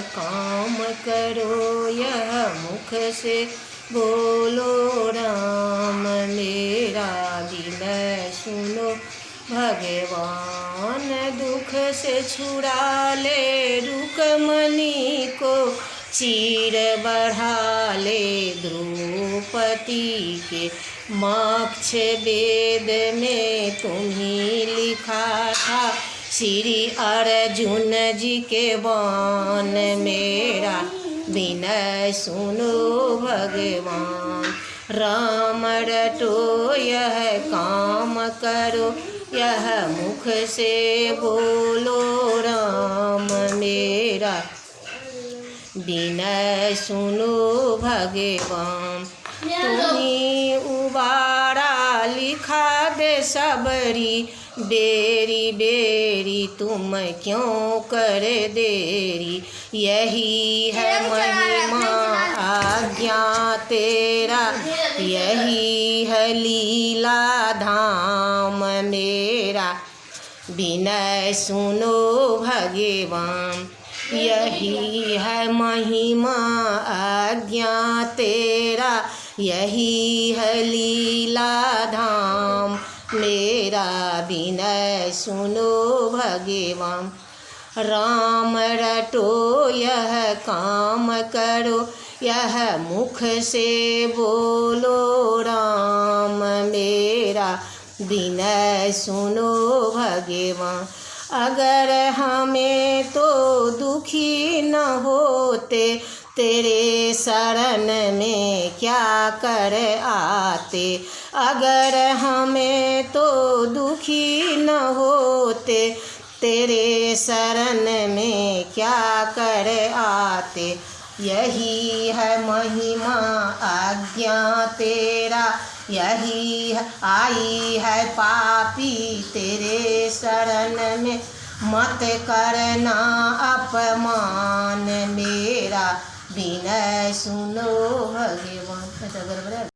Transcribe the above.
काम करो, यह मुख से। बोलो, राम, मेरा विनय सुनो। भगवान दुख से छुड़ा ले रुकमणि को चीर बढ़ा ले द्रौपदी के मोक्ष वेद में तुम्ही लिखा था श्री अर्जुन जी के बान मेरा विनय सुनो भगवान। राम रटो यह काम करो यह मुख से बोलो राम मेरा विनय सुनो भगवान। तुम्ही उबारा लिखा दे सबरी बेरी बेरी तुम क्यों कर देरी? यही है महिमा आज्ञा तेरा यही है लीला धाम मेरा। विनय सुनो भगवान यही है महिमा आज्ञा तेरा। यही है लीला धाम। मेरा विनय सुनो भगवान। राम रटो, यह काम करो, यह मुख से बोलो राम। मेरा विनय सुनो भगवान। अगर हमें तो दुखी न होते तेरे शरण में क्या कर आते? अगर हमें तो दुखी न होते, तेरे शरण में क्या कर आते? यही है महिमा, आज्ञा तेरा। यही है, आई है पापी तेरे शरण में। मत करना अपमान मेरा। विनय सुनो भगवान